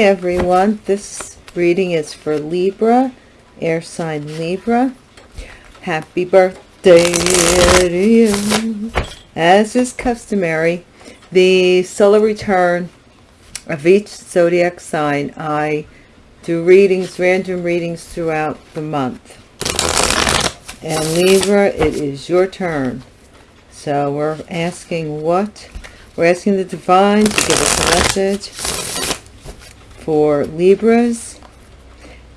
Everyone, this reading is for Libra, air sign Libra. Happy birthday to you. As is customary, the solar return of each zodiac sign, I do readings, random readings throughout the month. And Libra, it is your turn. So we're asking what? We're asking the divine to give us a message for Libras.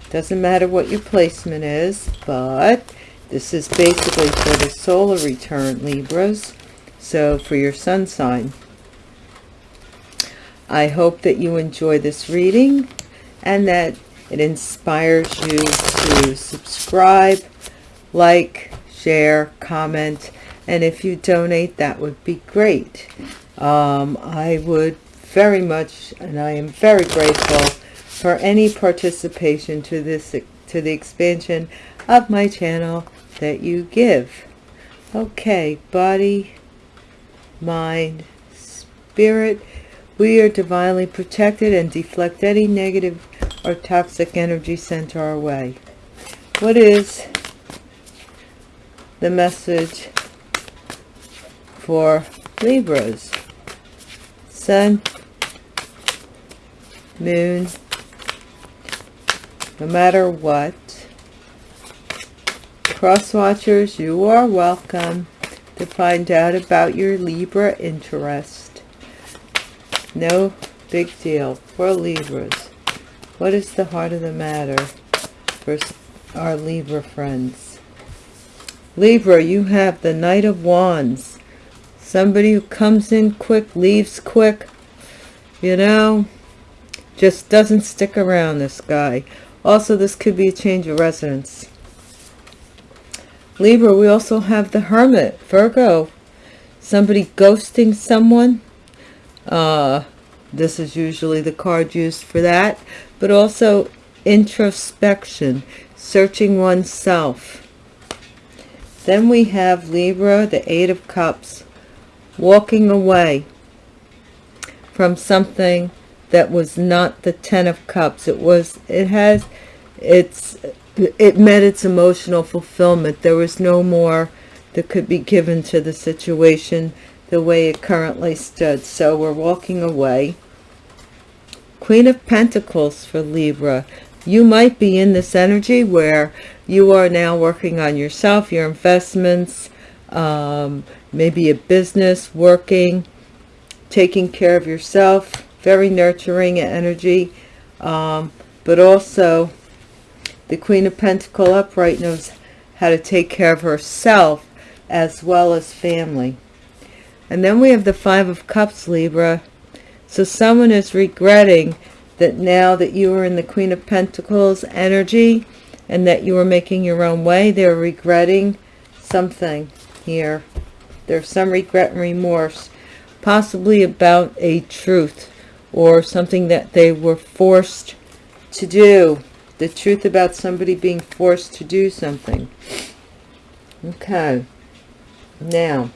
Doesn't matter what your placement is, but this is basically for the solar return, Libras. So for your sun sign. I hope that you enjoy this reading and that it inspires you to subscribe, like, share, comment, and if you donate, that would be great. Um, I would very much, and I am very grateful for any participation to this to the expansion of my channel that you give. Okay, body, mind, spirit, we are divinely protected and deflect any negative or toxic energy sent our way. What is the message for Libras? Sun, Moon, no matter what. Cross watchers, you are welcome to find out about your Libra interest. No big deal for Libras. What is the heart of the matter for our Libra friends? Libra, you have the Knight of Wands. Somebody who comes in quick, leaves quick. You know, just doesn't stick around, this guy. Also, this could be a change of residence. Libra, we also have the Hermit, Virgo. Somebody ghosting someone. Uh, this is usually the card used for that but also introspection, searching oneself. Then we have Libra, the Eight of Cups, walking away from something that was not the Ten of Cups. It was, it has, it's, it met its emotional fulfillment. There was no more that could be given to the situation the way it currently stood. So we're walking away. Queen of Pentacles for Libra. You might be in this energy where you are now working on yourself, your investments, um, maybe a business, working, taking care of yourself, very nurturing energy. Um, but also the Queen of Pentacle upright knows how to take care of herself as well as family. And then we have the Five of Cups, Libra. So someone is regretting that now that you are in the Queen of Pentacles energy and that you are making your own way, they're regretting something here. There's some regret and remorse, possibly about a truth or something that they were forced to do. The truth about somebody being forced to do something. Okay. Now,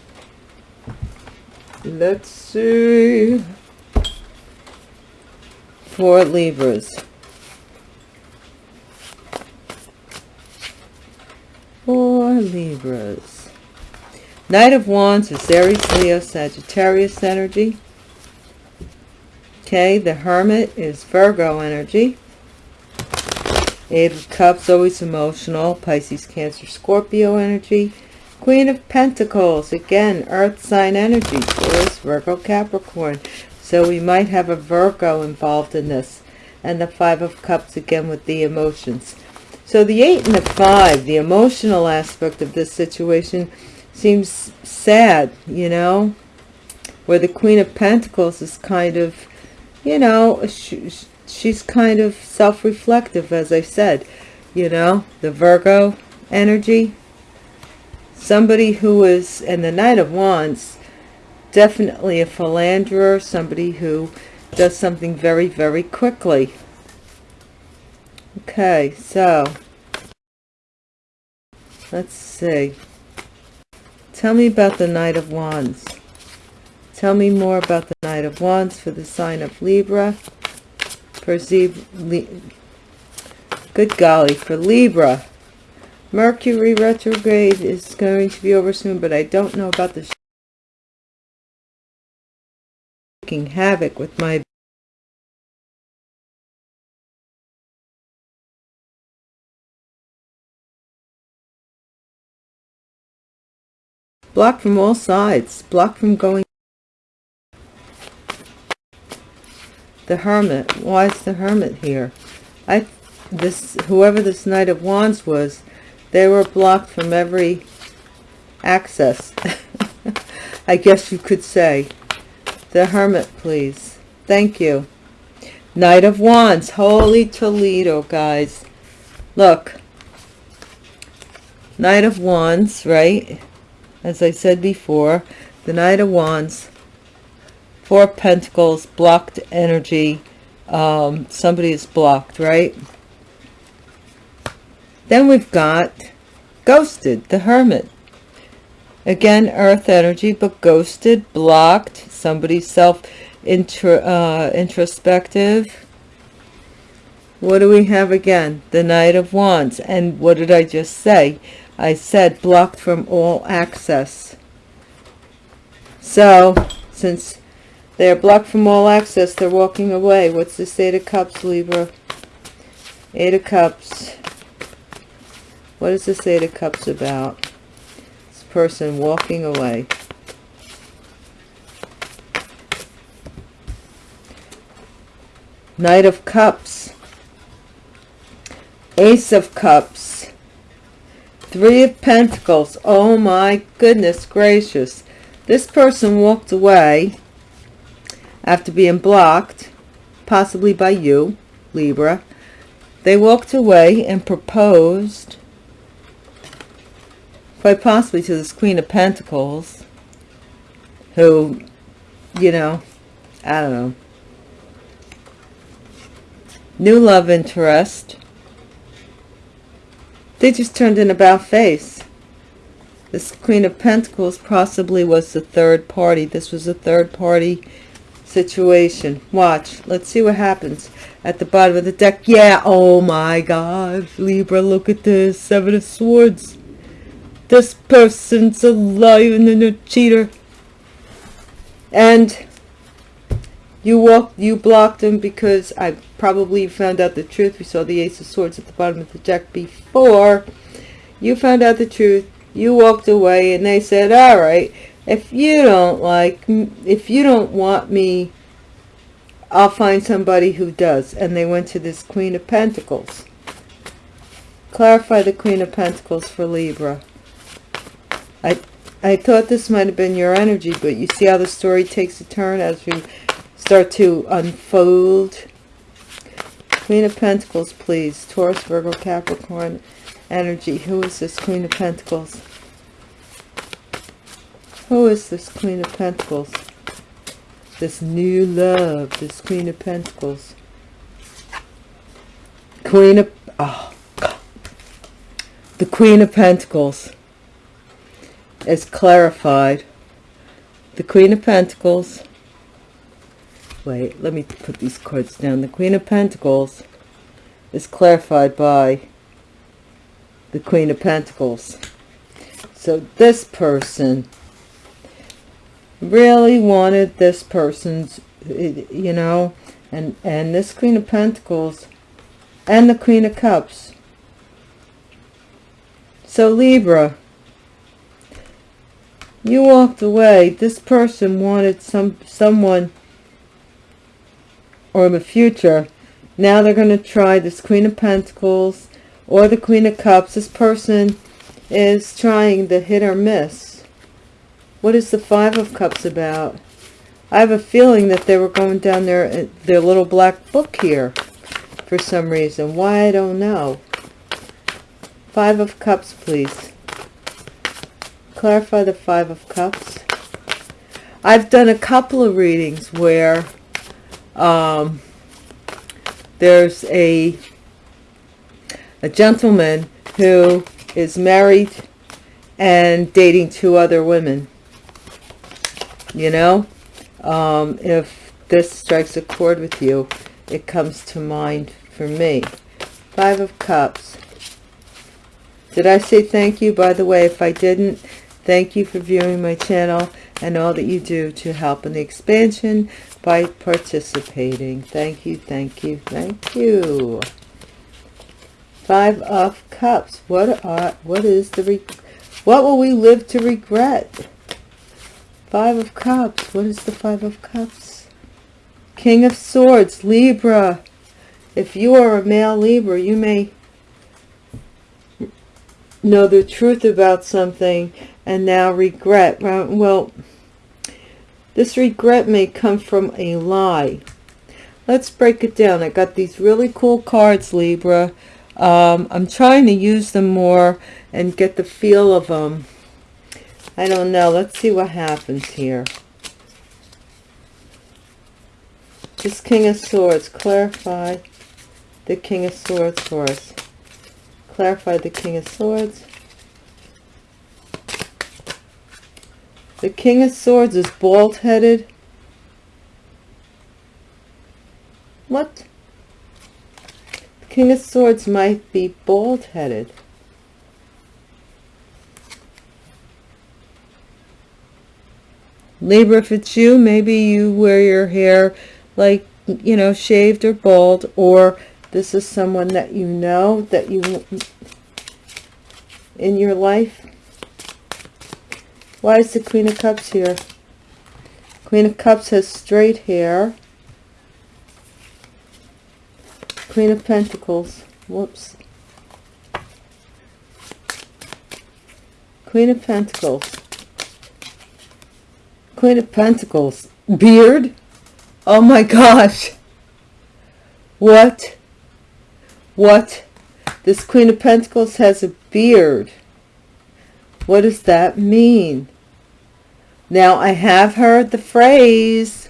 let's see for Libras. For Libras. Knight of Wands is Aries, Leo, Sagittarius energy. Okay, the Hermit is Virgo energy. Eight of Cups, always emotional. Pisces, Cancer, Scorpio energy. Queen of Pentacles, again, Earth sign energy. Taurus, Virgo, Capricorn. So we might have a Virgo involved in this. And the Five of Cups again with the emotions. So the Eight and the Five, the emotional aspect of this situation seems sad, you know. Where the Queen of Pentacles is kind of, you know, she, she's kind of self-reflective, as I said. You know, the Virgo energy. Somebody who is, and the Knight of Wands, definitely a philanderer, somebody who does something very, very quickly. Okay, so let's see. Tell me about the Knight of Wands. Tell me more about the Knight of Wands for the sign of Libra. for Zebra. Good golly, for Libra. Mercury retrograde is going to be over soon, but I don't know about the making havoc with my blocked from all sides blocked from going the hermit why is the hermit here? I this whoever this knight of wands was they were blocked from every access. I guess you could say. The hermit please. Thank you. Knight of wands holy toledo guys. Look. Knight of wands right? As i said before the knight of wands four pentacles blocked energy. Um, somebody is blocked right? Then we've got ghosted the hermit. Again earth energy but ghosted blocked somebody self intro, uh, introspective. What do we have again? The knight of wands. And what did i just say? I said blocked from all access. So since they're blocked from all access they're walking away what's the eight of cups libra eight of cups what does this eight of cups about This person walking away. Knight of Cups. Ace of Cups. Three of Pentacles. Oh my goodness gracious. This person walked away after being blocked, possibly by you, Libra. They walked away and proposed quite possibly to this Queen of Pentacles, who, you know, I don't know, new love interest. They just turned in about face. This Queen of Pentacles possibly was the third party. This was a third party situation. Watch. Let's see what happens at the bottom of the deck. Yeah. Oh my God. Libra, look at this. Seven of Swords this person's a liar and a cheater and you walked you blocked him because i probably found out the truth we saw the ace of swords at the bottom of the deck before you found out the truth you walked away and they said all right if you don't like if you don't want me i'll find somebody who does and they went to this queen of pentacles clarify the queen of pentacles for libra I, I thought this might have been your energy, but you see how the story takes a turn as we start to unfold. Queen of Pentacles, please. Taurus, Virgo, Capricorn energy. Who is this Queen of Pentacles? Who is this Queen of Pentacles? This new love, this Queen of Pentacles. Queen of... Oh, God. The Queen of Pentacles is clarified. The Queen of Pentacles. Wait, let me put these cards down. The Queen of Pentacles is clarified by the Queen of Pentacles. So this person really wanted this person's, you know, and, and this Queen of Pentacles and the Queen of Cups. So Libra, you walked away. This person wanted some someone or in the future. Now they're going to try this queen of pentacles or the queen of cups. This person is trying the hit or miss what is the five of cups about? I have a feeling that they were going down their their little black book here for some reason. Why i don't know. Five of cups please. Clarify the five of cups. I've done a couple of readings where um, there's a a gentleman who is married and dating two other women you know um, if this strikes a chord with you it comes to mind for me. Five of Cups. Did I say thank you? By the way, if I didn't, thank you for viewing my channel and all that you do to help in the expansion by participating. Thank you, thank you, thank you. Five of Cups. What are, what is the, what will we live to regret? Five of Cups. What is the Five of Cups? King of Swords, Libra. If you are a male Libra, you may know the truth about something and now regret. Well, this regret may come from a lie. Let's break it down. I got these really cool cards, Libra. Um, I'm trying to use them more and get the feel of them. I don't know. Let's see what happens here. This King of Swords. Clarify the King of Swords for us. Clarify the King of Swords. The King of Swords is bald-headed. What? The King of Swords might be bald-headed. Libra, if it's you, maybe you wear your hair like, you know, shaved or bald, or this is someone that you know, that you, in your life. Why is the Queen of Cups here? Queen of Cups has straight hair. Queen of Pentacles. Whoops. Queen of Pentacles. Queen of Pentacles. Beard? Oh my gosh. What? What? This Queen of Pentacles has a beard. What does that mean? Now, I have heard the phrase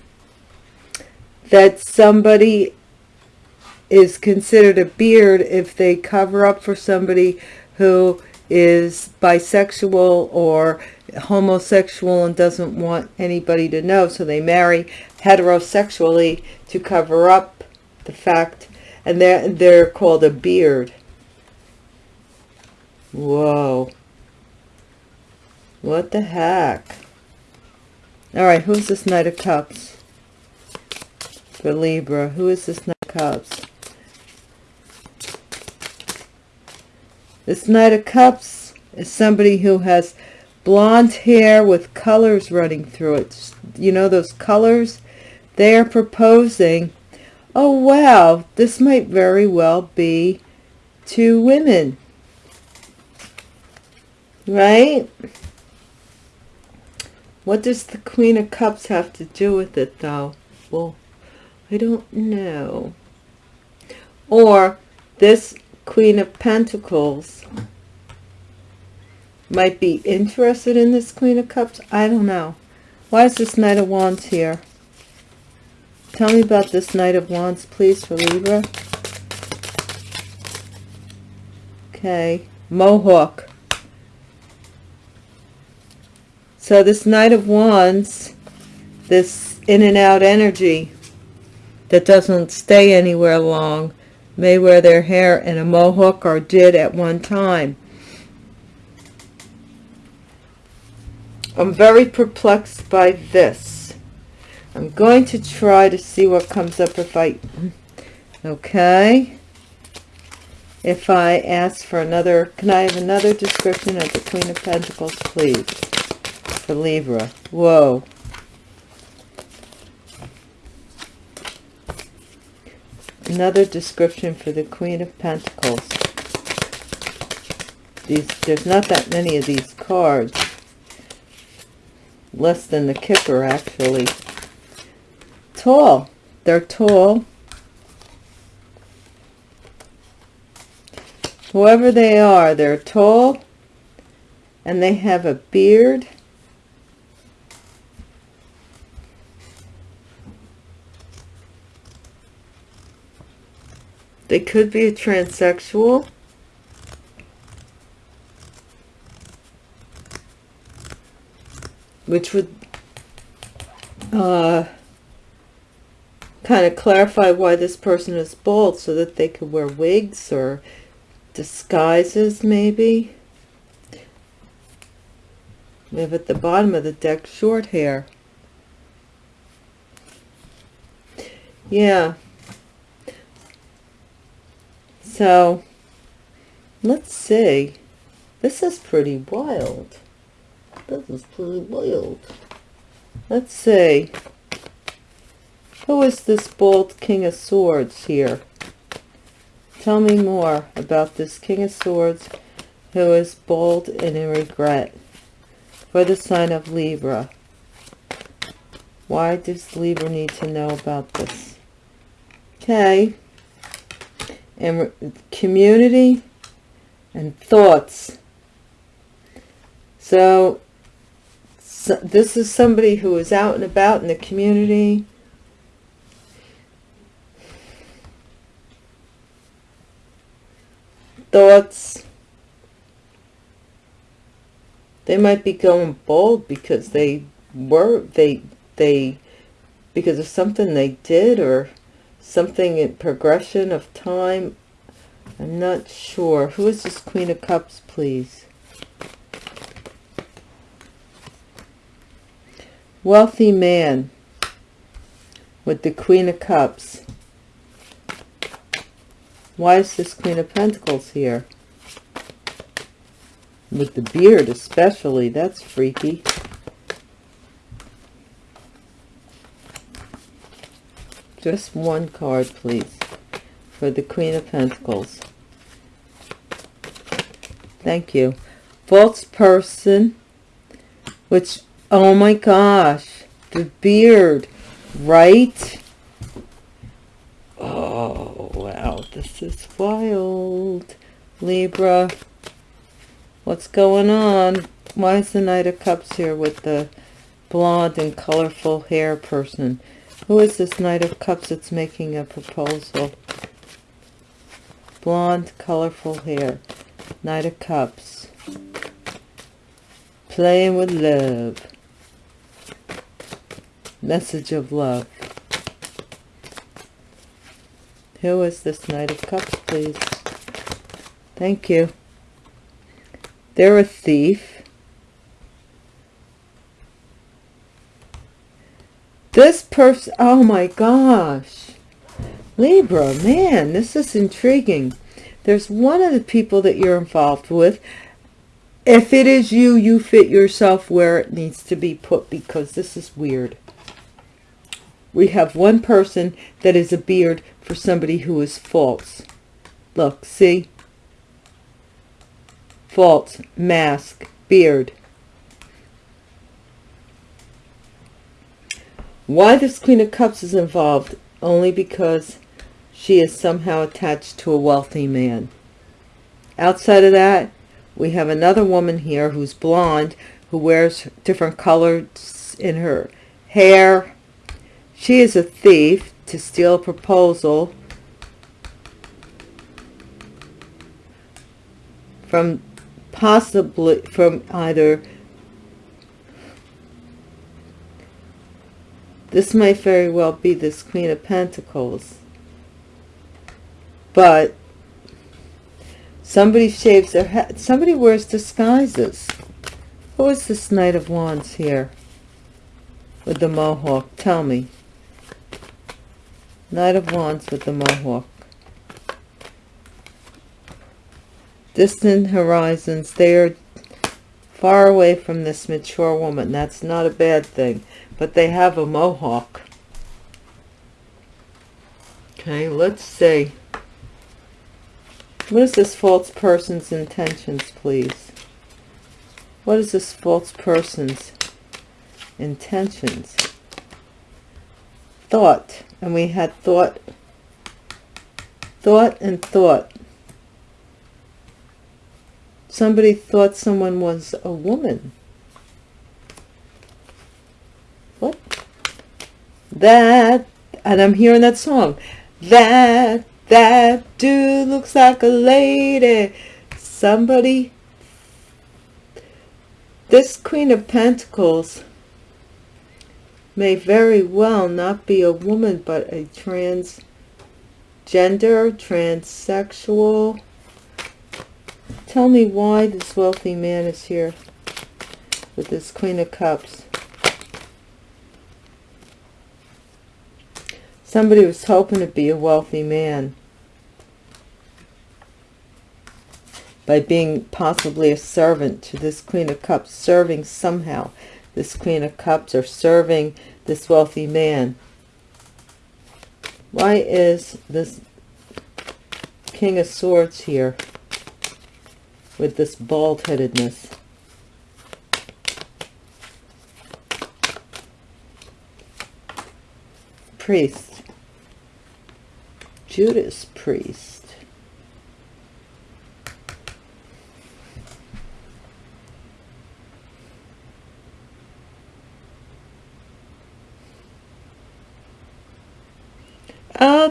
that somebody is considered a beard if they cover up for somebody who is bisexual or homosexual and doesn't want anybody to know. So they marry heterosexually to cover up the fact. And they're, they're called a beard. Whoa. What the heck? All right, who's this Knight of Cups? For Libra, who is this Knight of Cups? This Knight of Cups is somebody who has blonde hair with colors running through it. You know those colors? They are proposing, oh wow, this might very well be two women. Right? What does the Queen of Cups have to do with it though? Well, I don't know. Or this Queen of Pentacles might be interested in this Queen of Cups. I don't know. Why is this Knight of Wands here? Tell me about this Knight of Wands, please, for Libra. Okay. Mohawk. So this Knight of Wands, this in and out energy that doesn't stay anywhere long, may wear their hair in a mohawk or did at one time. I'm very perplexed by this. I'm going to try to see what comes up if I... Okay. If I ask for another... Can I have another description of the Queen of Pentacles, please? For Libra. Whoa. Another description for the Queen of Pentacles. These, there's not that many of these cards less than the kicker actually. Tall. They're tall. Whoever they are they're tall and they have a beard. They could be a transsexual which would uh, kind of clarify why this person is bald so that they could wear wigs or disguises maybe. We have at the bottom of the deck short hair. Yeah. So, let's see. This is pretty wild. This is pretty wild. Let's see. Who is this bold King of Swords here? Tell me more about this King of Swords who is bold and in regret for the sign of Libra. Why does Libra need to know about this? Okay. And community and thoughts. So, so this is somebody who is out and about in the community. Thoughts. They might be going bold because they were, they, they, because of something they did or something in progression of time. I'm not sure. Who is this Queen of Cups, please? Wealthy man with the Queen of Cups. Why is this Queen of Pentacles here? With the beard especially. That's freaky. Just one card, please, for the Queen of Pentacles. Thank you. False person, which, oh my gosh, the beard, right? Oh, wow, this is wild. Libra, what's going on? Why is the Knight of Cups here with the blonde and colorful hair person? Who is this Knight of Cups that's making a proposal? Blonde, colorful hair. Knight of Cups. Playing with love. Message of love. Who is this Knight of Cups, please? Thank you. They're a thief. This person, oh my gosh. Libra, man, this is intriguing. There's one of the people that you're involved with. If it is you, you fit yourself where it needs to be put because this is weird. We have one person that is a beard for somebody who is false. Look, see? False, mask, beard. Why this Queen of Cups is involved? Only because she is somehow attached to a wealthy man. Outside of that, we have another woman here who's blonde, who wears different colors in her hair. She is a thief to steal a proposal from possibly from either This might very well be this Queen of Pentacles. But somebody shaves their head. Somebody wears disguises. Who is this Knight of Wands here? With the mohawk. Tell me. Knight of Wands with the mohawk. Distant horizons. They are far away from this mature woman. That's not a bad thing but they have a mohawk. Okay, let's see. What is this false person's intentions, please? What is this false person's intentions? Thought. And we had thought, thought and thought. Somebody thought someone was a woman. What? That, and I'm hearing that song. That, that dude looks like a lady. Somebody, this Queen of Pentacles may very well not be a woman, but a transgender, transsexual. Tell me why this wealthy man is here with this Queen of Cups. Somebody was hoping to be a wealthy man. By being possibly a servant to this Queen of Cups, serving somehow this Queen of Cups or serving this wealthy man. Why is this King of Swords here with this bald-headedness? Priest. Judas Priest.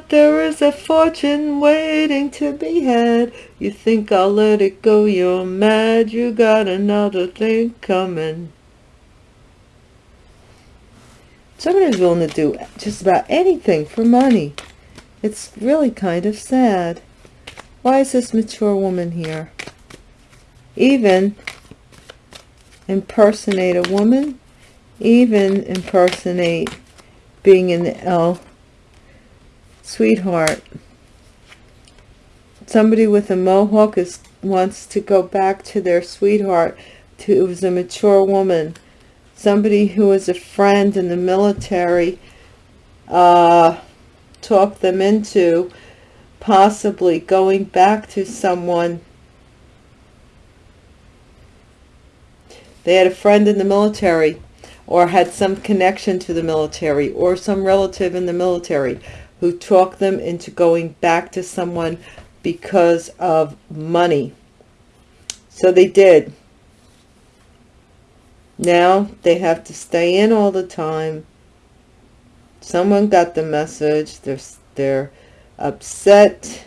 There is a fortune waiting to be had. You think I'll let it go, you're mad. You got another thing coming. Somebody's willing to do just about anything for money. It's really kind of sad. Why is this mature woman here? Even impersonate a woman, even impersonate being in the L Sweetheart. Somebody with a mohawk is wants to go back to their sweetheart to who was a mature woman. Somebody who was a friend in the military uh, talked them into possibly going back to someone they had a friend in the military or had some connection to the military or some relative in the military who talked them into going back to someone because of money. So they did. Now they have to stay in all the time. Someone got the message. They're, they're upset.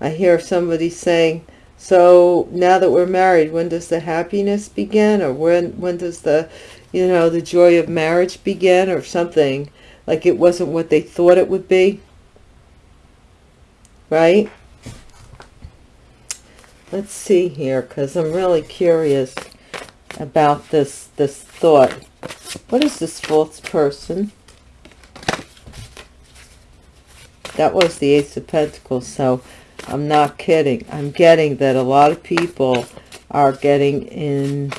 I hear somebody saying, so now that we're married, when does the happiness begin? Or when, when does the, you know, the joy of marriage begin or something? Like it wasn't what they thought it would be. Right? Let's see here, because I'm really curious about this, this thought. What is this false person? That was the Ace of Pentacles, so I'm not kidding. I'm getting that a lot of people are getting in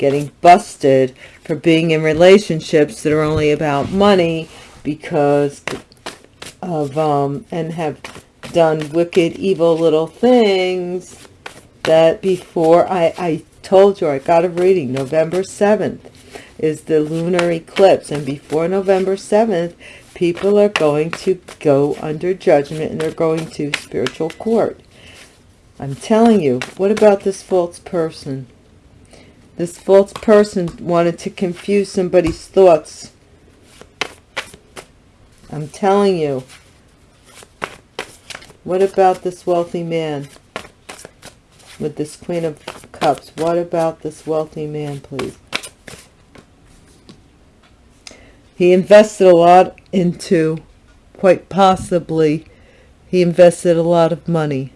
getting busted for being in relationships that are only about money because of um and have done wicked evil little things that before I, I told you I got a reading. November 7th is the lunar eclipse. And before November 7th people are going to go under judgment and they're going to spiritual court. I'm telling you what about this false person this false person wanted to confuse somebody's thoughts. I'm telling you. What about this wealthy man? With this Queen of Cups. What about this wealthy man, please? He invested a lot into, quite possibly, he invested a lot of money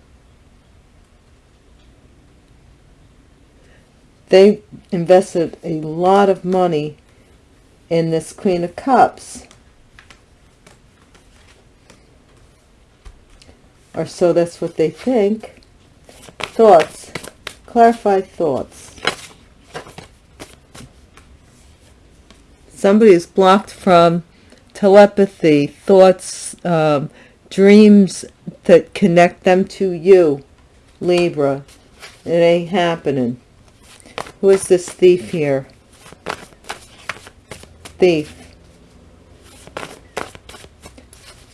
they invested a lot of money in this Queen of Cups. Or so that's what they think. Thoughts. Clarify thoughts. Somebody is blocked from telepathy, thoughts, um, dreams that connect them to you, Libra. It ain't happening. Who is this thief here? Thief.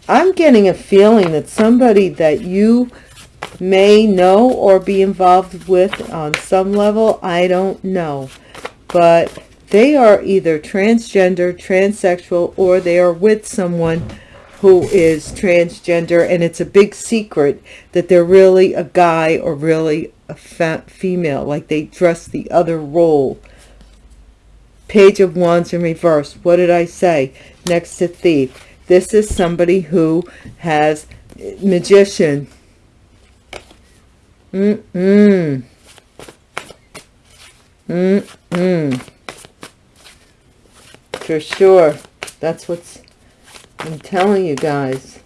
I'm getting a feeling that somebody that you may know or be involved with on some level, I don't know. But they are either transgender, transsexual, or they are with someone who is transgender and it's a big secret that they're really a guy or really a female like they dress the other role Page of Wands in reverse. What did I say? Next to Thief. This is somebody who has eh, Magician. Mm-mm. Mm-mm. For sure. That's what's I'm telling you guys.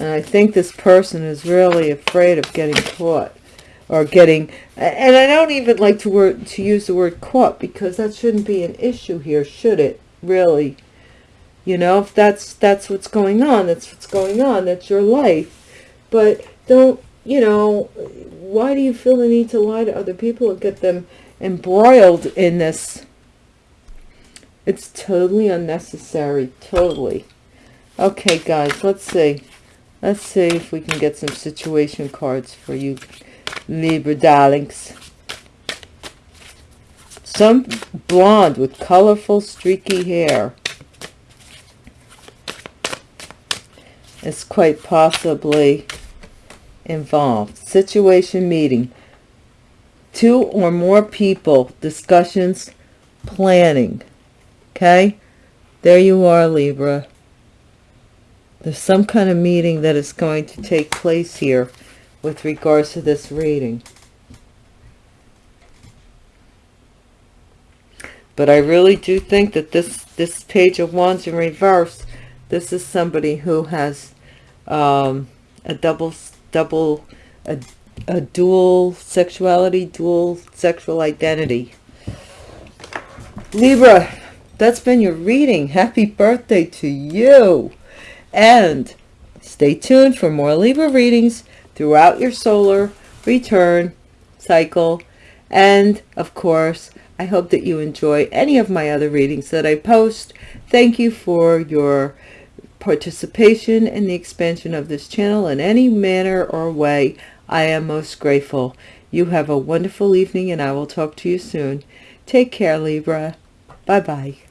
And I think this person is really afraid of getting caught or getting and I don't even like to word to use the word caught because that shouldn't be an issue here, should it? Really. You know, if that's that's what's going on, that's what's going on, that's your life. But don't, you know, why do you feel the need to lie to other people and get them embroiled in this? It's totally unnecessary, totally. Okay, guys, let's see. Let's see if we can get some situation cards for you Libra darlings. Some blonde with colorful streaky hair is quite possibly involved. Situation meeting. Two or more people, discussions, planning. Okay? There you are, Libra. There's some kind of meeting that is going to take place here with regards to this reading. But I really do think that this, this page of wands in reverse, this is somebody who has um, a double, double, a, a dual sexuality, dual sexual identity. Libra, that's been your reading. Happy birthday to you. And stay tuned for more Libra readings throughout your solar return cycle. And of course, I hope that you enjoy any of my other readings that I post. Thank you for your participation in the expansion of this channel in any manner or way. I am most grateful. You have a wonderful evening and I will talk to you soon. Take care, Libra. Bye-bye.